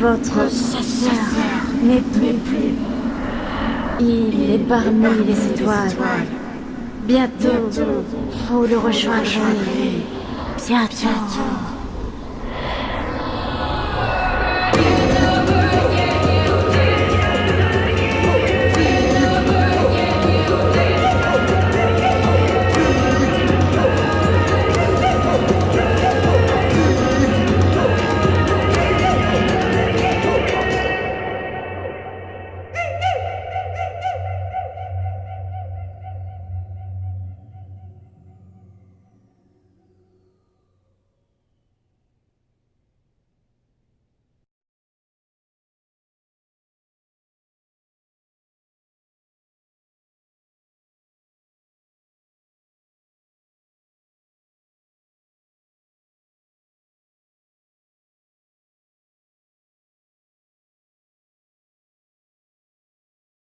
Votre chasseur n'est plus. Il est parmi les étoiles. Bientôt, vous le rejoindrez. Bientôt.